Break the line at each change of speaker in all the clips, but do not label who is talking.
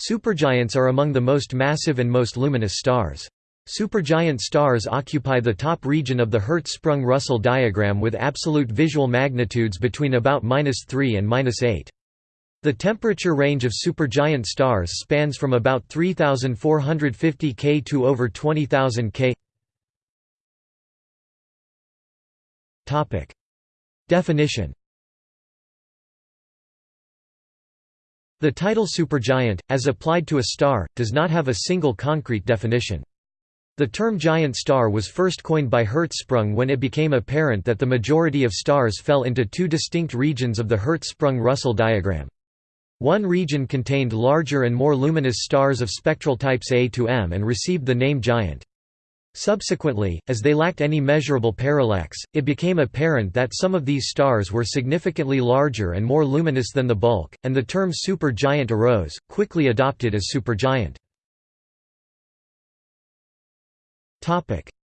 Supergiants are among the most massive and most luminous stars. Supergiant stars occupy the top region of the Hertzsprung-Russell diagram with absolute visual magnitudes between about -3 and -8. The temperature range of supergiant stars spans from about 3450 K to over 20000 K. Definition The title supergiant, as applied to a star, does not have a single concrete definition. The term giant star was first coined by Hertzsprung when it became apparent that the majority of stars fell into two distinct regions of the Hertzsprung-Russell diagram. One region contained larger and more luminous stars of spectral types A to M and received the name giant. Subsequently, as they lacked any measurable parallax, it became apparent that some of these stars were significantly larger and more luminous than the bulk, and the term supergiant arose, quickly adopted as supergiant.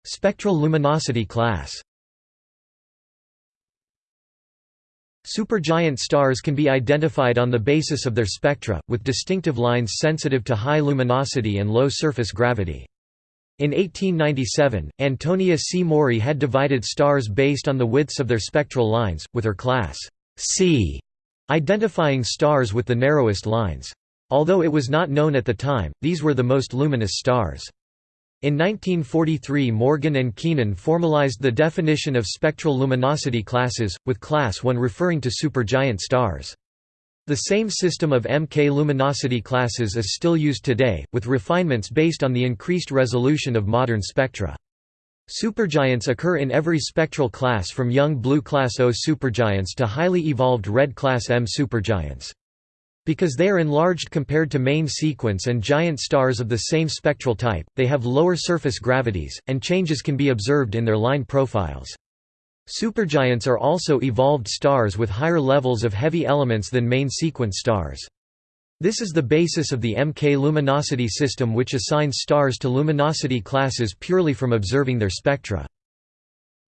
Spectral luminosity class Supergiant stars can be identified on the basis of their spectra, with distinctive lines sensitive to high luminosity and low surface gravity. In 1897, Antonia C. Maury had divided stars based on the widths of their spectral lines, with her class C identifying stars with the narrowest lines. Although it was not known at the time, these were the most luminous stars. In 1943 Morgan and Keenan formalized the definition of spectral luminosity classes, with class 1 referring to supergiant stars. The same system of MK luminosity classes is still used today, with refinements based on the increased resolution of modern spectra. Supergiants occur in every spectral class from young blue class O supergiants to highly evolved red class M supergiants. Because they are enlarged compared to main sequence and giant stars of the same spectral type, they have lower surface gravities, and changes can be observed in their line profiles. Supergiants are also evolved stars with higher levels of heavy elements than main sequence stars. This is the basis of the MK luminosity system which assigns stars to luminosity classes purely from observing their spectra.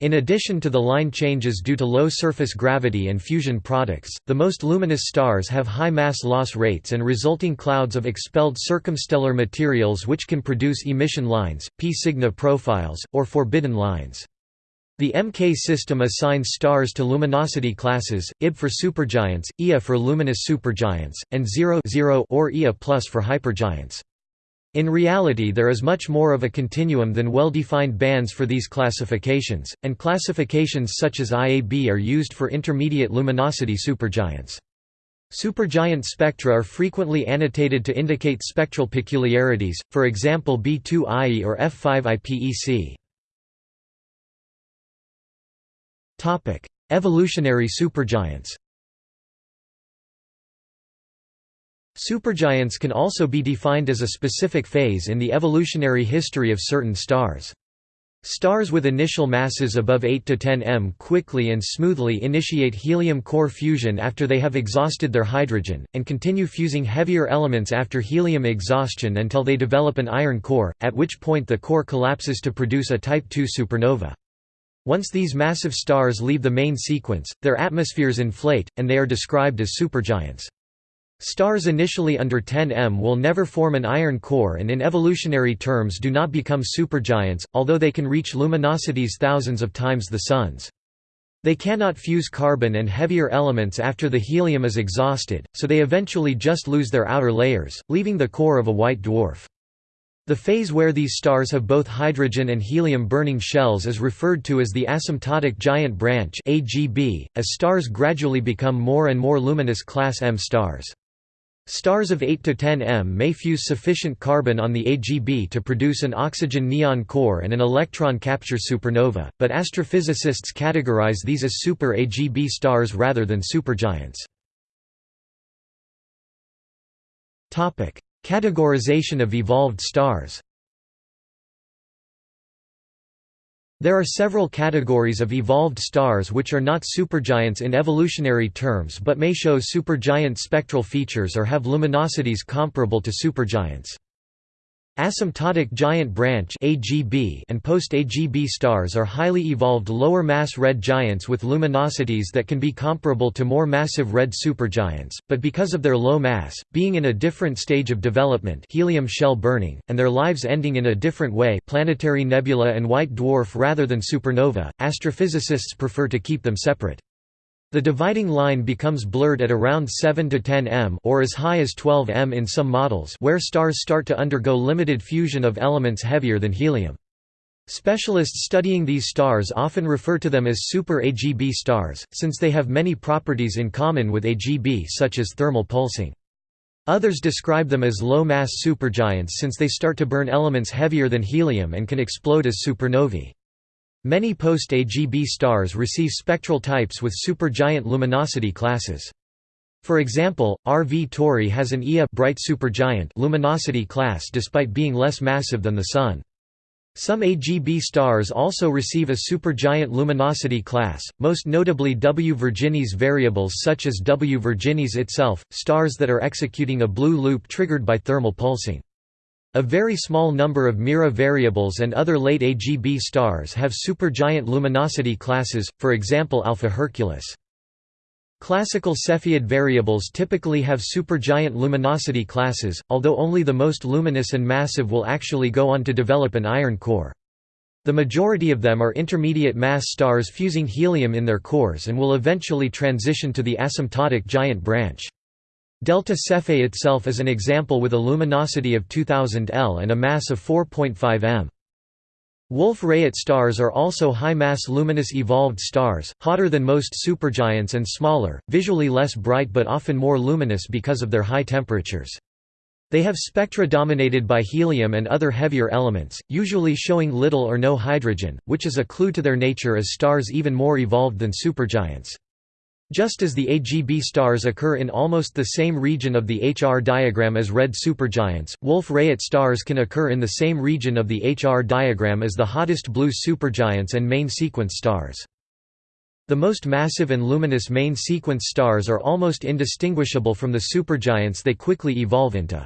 In addition to the line changes due to low surface gravity and fusion products, the most luminous stars have high mass loss rates and resulting clouds of expelled circumstellar materials which can produce emission lines, P Cygni profiles, or forbidden lines. The MK system assigns stars to luminosity classes, IB for supergiants, IA for luminous supergiants, and 0, 0 or IA plus for hypergiants. In reality there is much more of a continuum than well-defined bands for these classifications, and classifications such as IAB are used for intermediate luminosity supergiants. Supergiant spectra are frequently annotated to indicate spectral peculiarities, for example B2IE or F5IPEC. Evolutionary supergiants Supergiants can also be defined as a specific phase in the evolutionary history of certain stars. Stars with initial masses above 8 to 10 m quickly and smoothly initiate helium core fusion after they have exhausted their hydrogen, and continue fusing heavier elements after helium exhaustion until they develop an iron core, at which point the core collapses to produce a Type II supernova. Once these massive stars leave the main sequence, their atmospheres inflate, and they are described as supergiants. Stars initially under 10 m will never form an iron core and in evolutionary terms do not become supergiants, although they can reach luminosities thousands of times the Sun's. They cannot fuse carbon and heavier elements after the helium is exhausted, so they eventually just lose their outer layers, leaving the core of a white dwarf. The phase where these stars have both hydrogen and helium burning shells is referred to as the asymptotic giant branch AGB, as stars gradually become more and more luminous class M stars. Stars of 8 to 10 m may fuse sufficient carbon on the AGB to produce an oxygen neon core and an electron capture supernova, but astrophysicists categorize these as super AGB stars rather than supergiants. Categorization of evolved stars There are several categories of evolved stars which are not supergiants in evolutionary terms but may show supergiant spectral features or have luminosities comparable to supergiants. Asymptotic giant branch and post-AGB stars are highly evolved lower-mass red giants with luminosities that can be comparable to more massive red supergiants, but because of their low mass, being in a different stage of development helium shell burning, and their lives ending in a different way planetary nebula and white dwarf rather than supernova, astrophysicists prefer to keep them separate. The dividing line becomes blurred at around 7 to 10 m or as high as 12 m in some models where stars start to undergo limited fusion of elements heavier than helium. Specialists studying these stars often refer to them as super-AGB stars, since they have many properties in common with AGB such as thermal pulsing. Others describe them as low-mass supergiants since they start to burn elements heavier than helium and can explode as supernovae. Many post-AGB stars receive spectral types with supergiant luminosity classes. For example, RV Tauri has an Ia bright supergiant luminosity class despite being less massive than the Sun. Some AGB stars also receive a supergiant luminosity class, most notably W Virginis variables such as W Virginis itself, stars that are executing a blue loop triggered by thermal pulsing. A very small number of Mira variables and other late AGB stars have supergiant luminosity classes, for example Alpha Herculis. Classical Cepheid variables typically have supergiant luminosity classes, although only the most luminous and massive will actually go on to develop an iron core. The majority of them are intermediate mass stars fusing helium in their cores and will eventually transition to the asymptotic giant branch. Delta Cephei itself is an example with a luminosity of 2000 L and a mass of 4.5 m. Wolf-Rayet stars are also high-mass luminous evolved stars, hotter than most supergiants and smaller, visually less bright but often more luminous because of their high temperatures. They have spectra dominated by helium and other heavier elements, usually showing little or no hydrogen, which is a clue to their nature as stars even more evolved than supergiants. Just as the AGB stars occur in almost the same region of the HR diagram as red supergiants, Wolf-Rayet stars can occur in the same region of the HR diagram as the hottest blue supergiants and main sequence stars. The most massive and luminous main sequence stars are almost indistinguishable from the supergiants they quickly evolve into.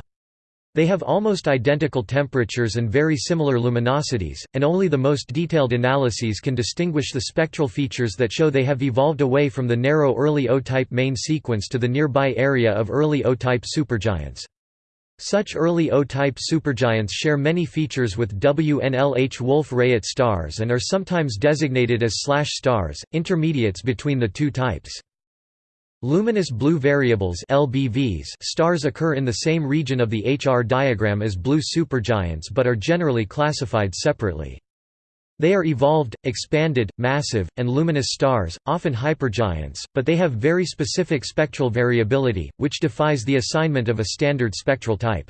They have almost identical temperatures and very similar luminosities, and only the most detailed analyses can distinguish the spectral features that show they have evolved away from the narrow early O-type main sequence to the nearby area of early O-type supergiants. Such early O-type supergiants share many features with WNLH Wolf-Rayet stars and are sometimes designated as slash stars, intermediates between the two types. Luminous blue variables LBVs stars occur in the same region of the HR diagram as blue supergiants but are generally classified separately. They are evolved, expanded, massive, and luminous stars, often hypergiants, but they have very specific spectral variability, which defies the assignment of a standard spectral type.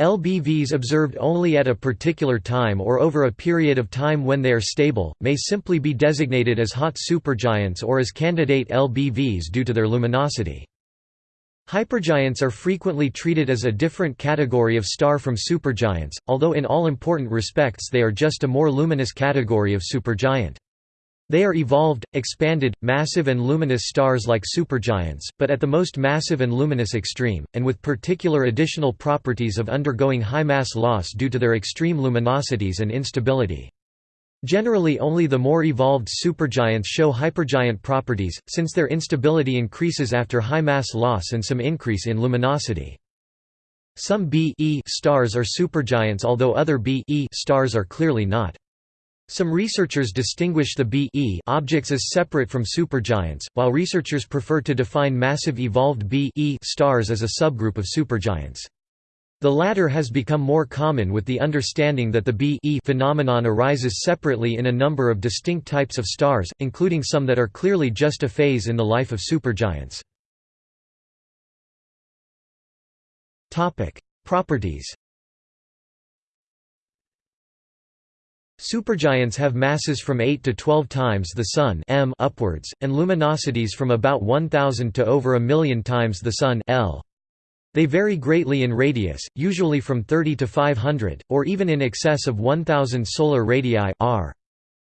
LBVs observed only at a particular time or over a period of time when they are stable, may simply be designated as hot supergiants or as candidate LBVs due to their luminosity. Hypergiants are frequently treated as a different category of star from supergiants, although in all important respects they are just a more luminous category of supergiant. They are evolved, expanded, massive and luminous stars like supergiants, but at the most massive and luminous extreme, and with particular additional properties of undergoing high mass loss due to their extreme luminosities and instability. Generally only the more evolved supergiants show hypergiant properties, since their instability increases after high mass loss and some increase in luminosity. Some B e stars are supergiants although other B e stars are clearly not. Some researchers distinguish the B objects as separate from supergiants, while researchers prefer to define massive evolved B stars as a subgroup of supergiants. The latter has become more common with the understanding that the B phenomenon arises separately in a number of distinct types of stars, including some that are clearly just a phase in the life of supergiants. Properties Supergiants have masses from 8 to 12 times the Sun m upwards, and luminosities from about 1,000 to over a million times the Sun L. They vary greatly in radius, usually from 30 to 500, or even in excess of 1,000 solar radii r.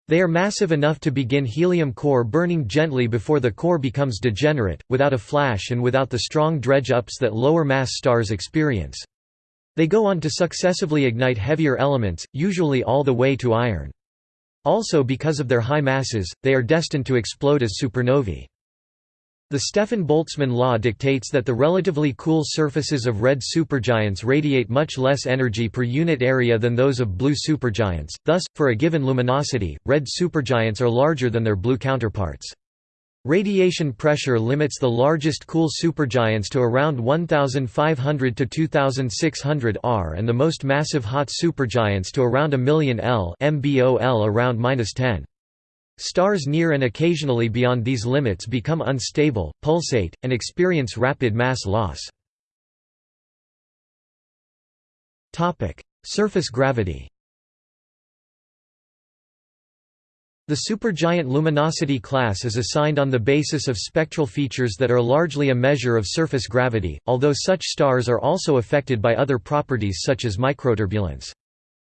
They are massive enough to begin helium core burning gently before the core becomes degenerate, without a flash and without the strong dredge-ups that lower mass stars experience. They go on to successively ignite heavier elements, usually all the way to iron. Also because of their high masses, they are destined to explode as supernovae. The Stefan-Boltzmann law dictates that the relatively cool surfaces of red supergiants radiate much less energy per unit area than those of blue supergiants, thus, for a given luminosity, red supergiants are larger than their blue counterparts. Radiation pressure limits the largest cool supergiants to around 1500 to 2600 R and the most massive hot supergiants to around a million L MBOL around -10. Stars near and occasionally beyond these limits become unstable, pulsate, and experience rapid mass loss. Surface gravity The supergiant luminosity class is assigned on the basis of spectral features that are largely a measure of surface gravity, although such stars are also affected by other properties such as microturbulence.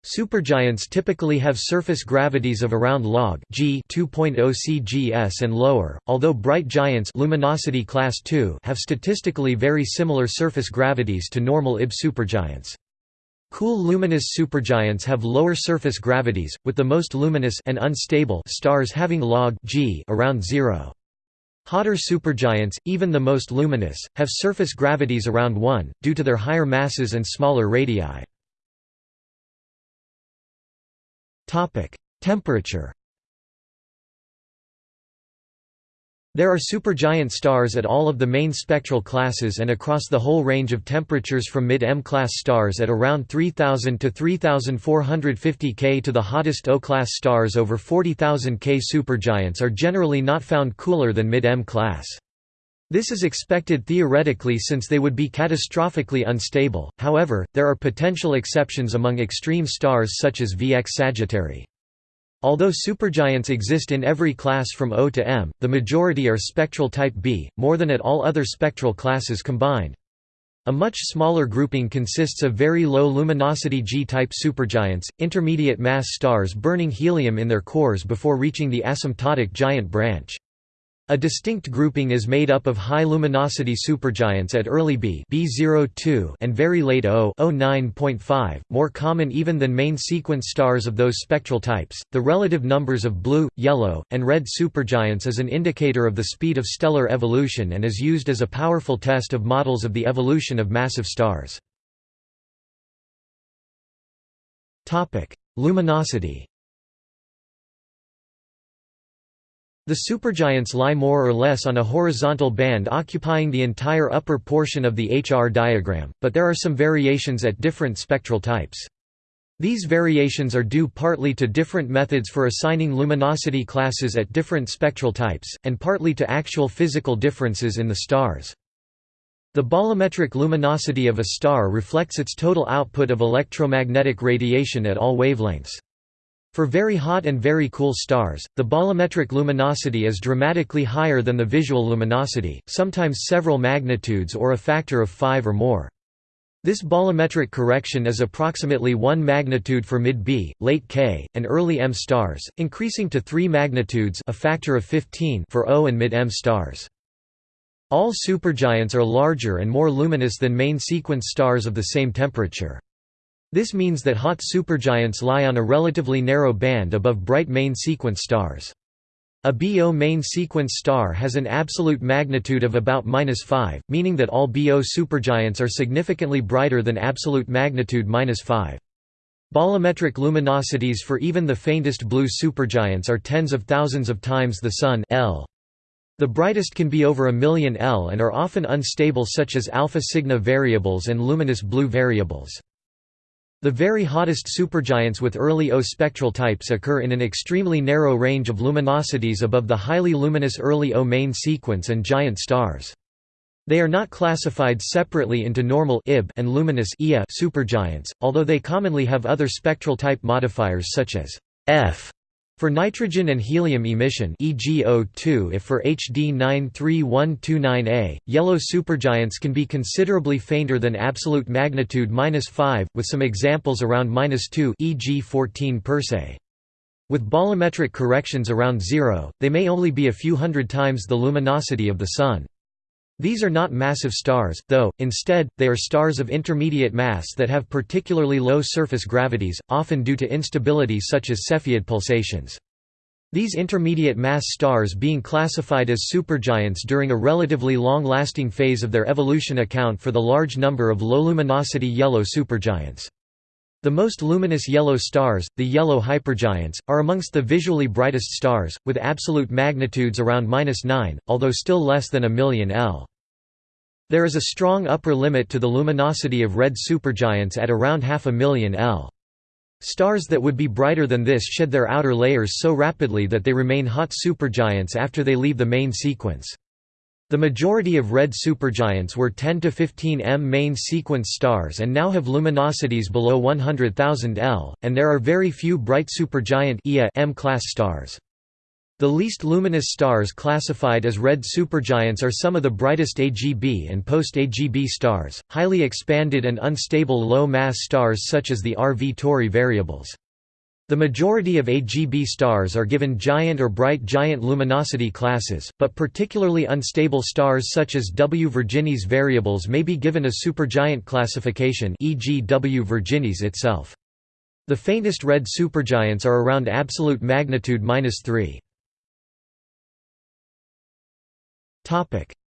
Supergiants typically have surface gravities of around log g 2.0 cgs and lower, although bright giants luminosity class 2 have statistically very similar surface gravities to normal Ib supergiants. Cool luminous supergiants have lower surface gravities, with the most luminous and unstable stars having log g around 0. Hotter supergiants, even the most luminous, have surface gravities around 1, due to their higher masses and smaller radii. Temperature. There are supergiant stars at all of the main spectral classes and across the whole range of temperatures from mid-M class stars at around 3000 to 3450 K to the hottest O-class stars over 40,000 K. Supergiants are generally not found cooler than mid-M class. This is expected theoretically since they would be catastrophically unstable, however, there are potential exceptions among extreme stars such as VX Sagittarii. Although supergiants exist in every class from O to M, the majority are spectral type B, more than at all other spectral classes combined. A much smaller grouping consists of very low luminosity G-type supergiants, intermediate mass stars burning helium in their cores before reaching the asymptotic giant branch. A distinct grouping is made up of high luminosity supergiants at early B B02 and very late O O9.5, more common even than main sequence stars of those spectral types. The relative numbers of blue, yellow, and red supergiants is an indicator of the speed of stellar evolution and is used as a powerful test of models of the evolution of massive stars. Topic: Luminosity The supergiants lie more or less on a horizontal band occupying the entire upper portion of the HR diagram, but there are some variations at different spectral types. These variations are due partly to different methods for assigning luminosity classes at different spectral types, and partly to actual physical differences in the stars. The bolometric luminosity of a star reflects its total output of electromagnetic radiation at all wavelengths. For very hot and very cool stars, the bolometric luminosity is dramatically higher than the visual luminosity, sometimes several magnitudes or a factor of 5 or more. This bolometric correction is approximately 1 magnitude for mid-B, late K, and early M stars, increasing to 3 magnitudes a factor of 15 for O and mid-M stars. All supergiants are larger and more luminous than main sequence stars of the same temperature. This means that hot supergiants lie on a relatively narrow band above bright main sequence stars. A BO main sequence star has an absolute magnitude of about 5, meaning that all BO supergiants are significantly brighter than absolute magnitude 5. Bolometric luminosities for even the faintest blue supergiants are tens of thousands of times the Sun L. The brightest can be over a million L and are often unstable such as alpha Cygni variables and luminous blue variables. The very hottest supergiants with early O spectral types occur in an extremely narrow range of luminosities above the highly luminous early O main sequence and giant stars. They are not classified separately into normal Ib and luminous Ia supergiants, although they commonly have other spectral type modifiers such as F for nitrogen and helium emission e.g. O2 if for HD 93129A, yellow supergiants can be considerably fainter than absolute magnitude 5, with some examples around 2 e.g. 14 Persei. With bolometric corrections around zero, they may only be a few hundred times the luminosity of the Sun. These are not massive stars, though, instead, they are stars of intermediate mass that have particularly low surface gravities, often due to instability such as Cepheid pulsations. These intermediate mass stars being classified as supergiants during a relatively long-lasting phase of their evolution account for the large number of low-luminosity yellow supergiants. The most luminous yellow stars, the yellow hypergiants, are amongst the visually brightest stars, with absolute magnitudes around 9, although still less than a million L. There is a strong upper limit to the luminosity of red supergiants at around half a million L. Stars that would be brighter than this shed their outer layers so rapidly that they remain hot supergiants after they leave the main sequence. The majority of red supergiants were 10 to 15 m main sequence stars and now have luminosities below 100,000 L, and there are very few bright supergiant M-class stars. The least luminous stars classified as red supergiants are some of the brightest AGB and post-AGB stars, highly expanded and unstable low-mass stars such as the RV Tauri variables. The majority of AGB stars are given giant or bright giant luminosity classes, but particularly unstable stars such as W Virginis variables may be given a supergiant classification e.g. W Virginis itself. The faintest red supergiants are around absolute magnitude -3.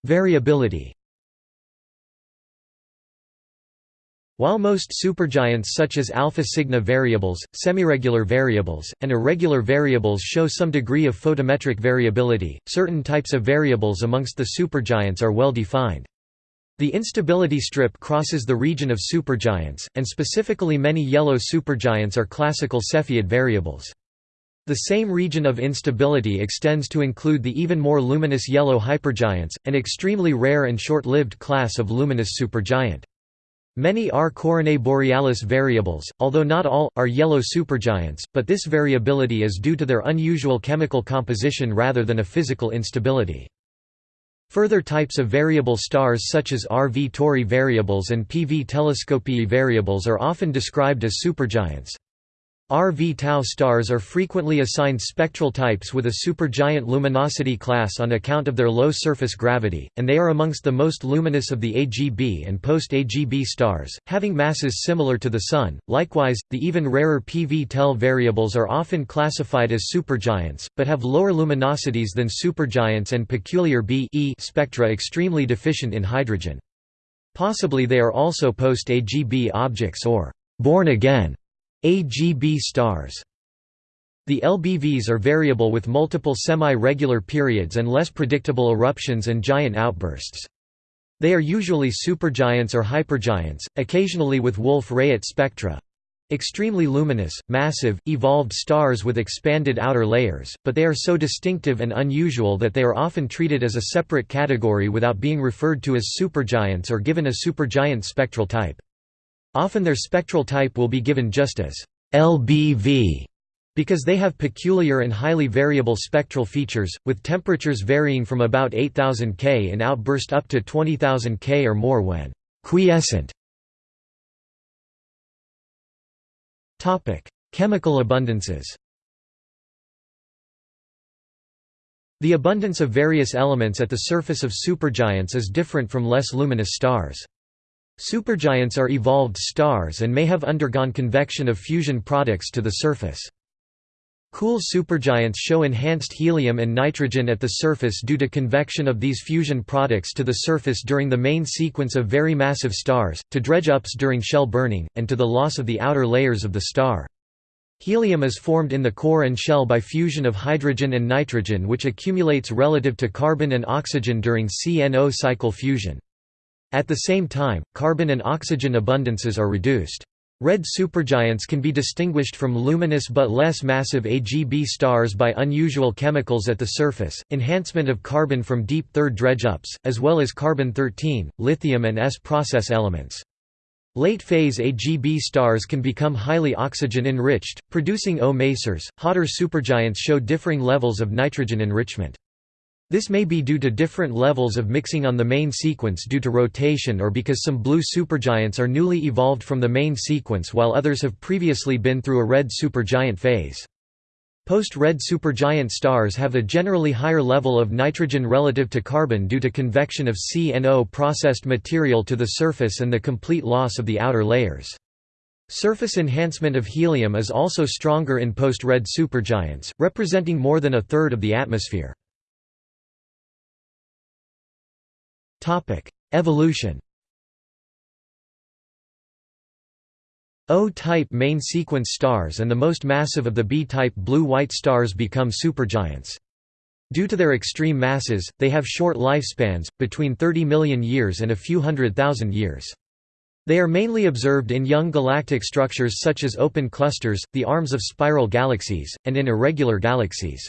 Variability While most supergiants such as alpha Cygni variables, semiregular variables, and irregular variables show some degree of photometric variability, certain types of variables amongst the supergiants are well defined. The instability strip crosses the region of supergiants, and specifically many yellow supergiants are classical Cepheid variables. The same region of instability extends to include the even more luminous yellow hypergiants, an extremely rare and short-lived class of luminous supergiant. Many are Coronae borealis variables, although not all, are yellow supergiants, but this variability is due to their unusual chemical composition rather than a physical instability. Further types of variable stars such as RV Tauri variables and PV Telescopiae variables are often described as supergiants. RV Tau stars are frequently assigned spectral types with a supergiant luminosity class on account of their low surface gravity, and they are amongst the most luminous of the AGB and post-AGB stars, having masses similar to the Sun. Likewise, the even rarer PV Tel variables are often classified as supergiants, but have lower luminosities than supergiants and peculiar B e spectra extremely deficient in hydrogen. Possibly they are also post-AGB objects or born again AGB stars. The LBVs are variable with multiple semi-regular periods and less predictable eruptions and giant outbursts. They are usually supergiants or hypergiants, occasionally with Wolf-Rayet spectra. Extremely luminous, massive, evolved stars with expanded outer layers, but they are so distinctive and unusual that they are often treated as a separate category without being referred to as supergiants or given a supergiant spectral type. Often their spectral type will be given just as LBV because they have peculiar and highly variable spectral features, with temperatures varying from about 8000 K in outburst up to 20000 K or more when quiescent. Chemical abundances The abundance of various elements at the surface of supergiants is different from less luminous stars. Supergiants are evolved stars and may have undergone convection of fusion products to the surface. Cool supergiants show enhanced helium and nitrogen at the surface due to convection of these fusion products to the surface during the main sequence of very massive stars, to dredge-ups during shell burning, and to the loss of the outer layers of the star. Helium is formed in the core and shell by fusion of hydrogen and nitrogen which accumulates relative to carbon and oxygen during CNO cycle fusion. At the same time, carbon and oxygen abundances are reduced. Red supergiants can be distinguished from luminous but less massive AGB stars by unusual chemicals at the surface, enhancement of carbon from deep third dredge-ups, as well as carbon-13, lithium and S process elements. Late-phase AGB stars can become highly oxygen-enriched, producing O Masers. Hotter supergiants show differing levels of nitrogen enrichment. This may be due to different levels of mixing on the main sequence due to rotation or because some blue supergiants are newly evolved from the main sequence while others have previously been through a red supergiant phase. Post-red supergiant stars have a generally higher level of nitrogen relative to carbon due to convection of C and O processed material to the surface and the complete loss of the outer layers. Surface enhancement of helium is also stronger in post-red supergiants, representing more than a third of the atmosphere. Evolution O-type main sequence stars and the most massive of the B-type blue-white stars become supergiants. Due to their extreme masses, they have short lifespans, between 30 million years and a few hundred thousand years. They are mainly observed in young galactic structures such as open clusters, the arms of spiral galaxies, and in irregular galaxies.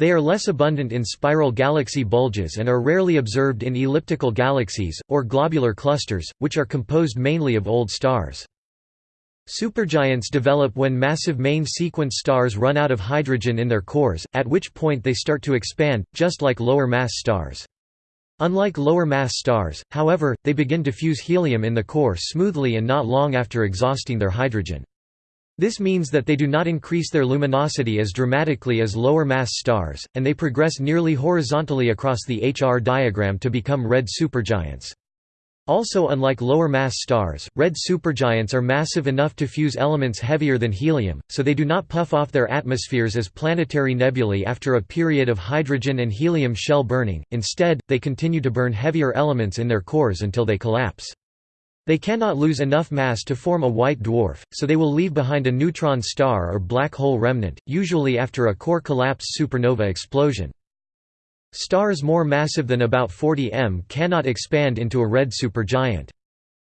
They are less abundant in spiral galaxy bulges and are rarely observed in elliptical galaxies, or globular clusters, which are composed mainly of old stars. Supergiants develop when massive main sequence stars run out of hydrogen in their cores, at which point they start to expand, just like lower mass stars. Unlike lower mass stars, however, they begin to fuse helium in the core smoothly and not long after exhausting their hydrogen. This means that they do not increase their luminosity as dramatically as lower mass stars, and they progress nearly horizontally across the HR diagram to become red supergiants. Also unlike lower mass stars, red supergiants are massive enough to fuse elements heavier than helium, so they do not puff off their atmospheres as planetary nebulae after a period of hydrogen and helium shell burning, instead, they continue to burn heavier elements in their cores until they collapse. They cannot lose enough mass to form a white dwarf, so they will leave behind a neutron star or black hole remnant, usually after a core collapse supernova explosion. Stars more massive than about 40 m cannot expand into a red supergiant.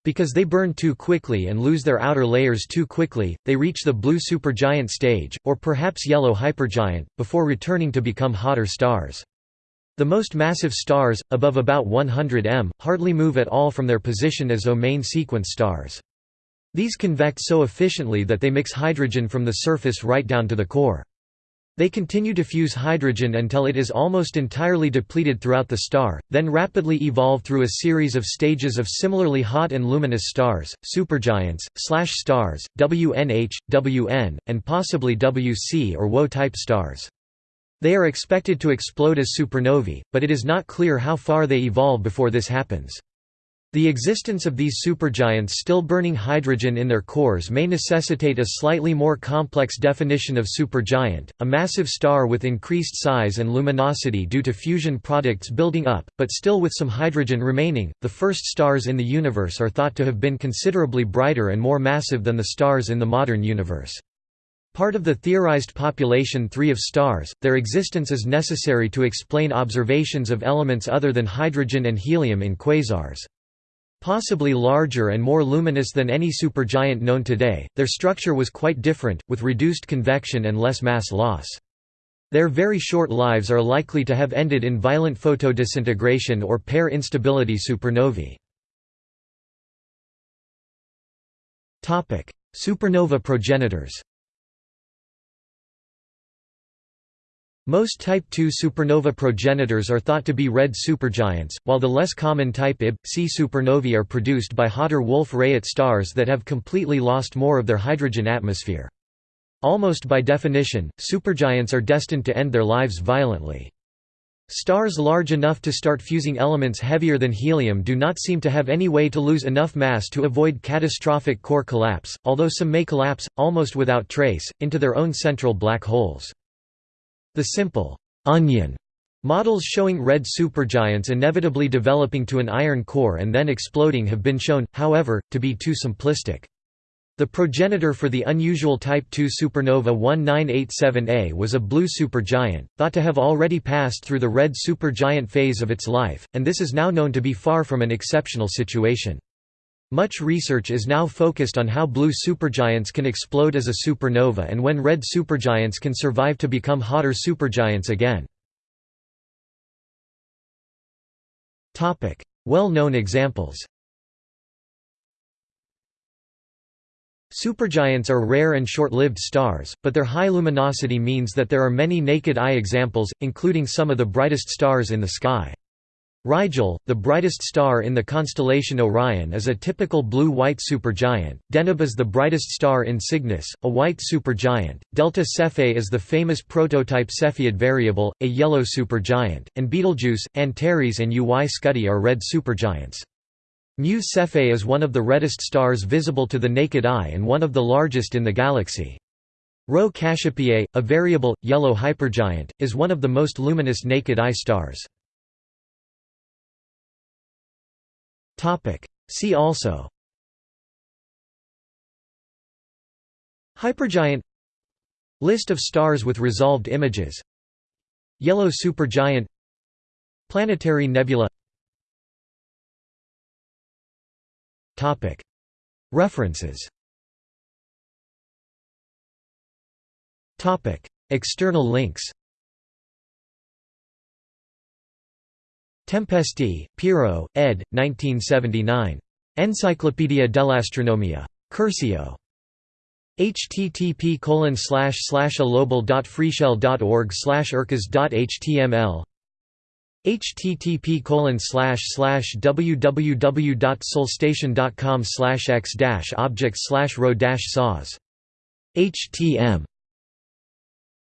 Because they burn too quickly and lose their outer layers too quickly, they reach the blue supergiant stage, or perhaps yellow hypergiant, before returning to become hotter stars. The most massive stars, above about 100 m, hardly move at all from their position as main sequence stars. These convect so efficiently that they mix hydrogen from the surface right down to the core. They continue to fuse hydrogen until it is almost entirely depleted throughout the star, then rapidly evolve through a series of stages of similarly hot and luminous stars, supergiants, slash stars, WNH, WN, and possibly WC or WO-type stars. They are expected to explode as supernovae, but it is not clear how far they evolve before this happens. The existence of these supergiants still burning hydrogen in their cores may necessitate a slightly more complex definition of supergiant, a massive star with increased size and luminosity due to fusion products building up, but still with some hydrogen remaining. The first stars in the universe are thought to have been considerably brighter and more massive than the stars in the modern universe. Part of the theorized population 3 of stars, their existence is necessary to explain observations of elements other than hydrogen and helium in quasars. Possibly larger and more luminous than any supergiant known today, their structure was quite different, with reduced convection and less mass loss. Their very short lives are likely to have ended in violent photodisintegration or pair instability supernovae. Supernova progenitors Most Type II supernova progenitors are thought to be red supergiants, while the less common type Ib, C supernovae are produced by hotter Wolf-Rayet stars that have completely lost more of their hydrogen atmosphere. Almost by definition, supergiants are destined to end their lives violently. Stars large enough to start fusing elements heavier than helium do not seem to have any way to lose enough mass to avoid catastrophic core collapse, although some may collapse, almost without trace, into their own central black holes. The simple onion models showing red supergiants inevitably developing to an iron core and then exploding have been shown, however, to be too simplistic. The progenitor for the unusual Type II supernova 1987A was a blue supergiant, thought to have already passed through the red supergiant phase of its life, and this is now known to be far from an exceptional situation. Much research is now focused on how blue supergiants can explode as a supernova and when red supergiants can survive to become hotter supergiants again. Well-known examples Supergiants are rare and short-lived stars, but their high luminosity means that there are many naked eye examples, including some of the brightest stars in the sky. Rigel, the brightest star in the constellation Orion is a typical blue-white supergiant, Deneb is the brightest star in Cygnus, a white supergiant, Delta Cephei is the famous prototype Cepheid variable, a yellow supergiant, and Betelgeuse, Antares and UY Scuti are red supergiants. Mu Cephei is one of the reddest stars visible to the naked eye and one of the largest in the galaxy. Rho Cassiopeiae, a variable, yellow hypergiant, is one of the most luminous naked-eye stars. See also. Hypergiant. List of stars with resolved images. Yellow supergiant. Planetary nebula. References. External links Tempesti, Piero, ed. 1979. Enciclopedia dell'Astronomia. Curcio. http alobel.freeshell.org urcas.html http www.solstation.com x objects rho saws htm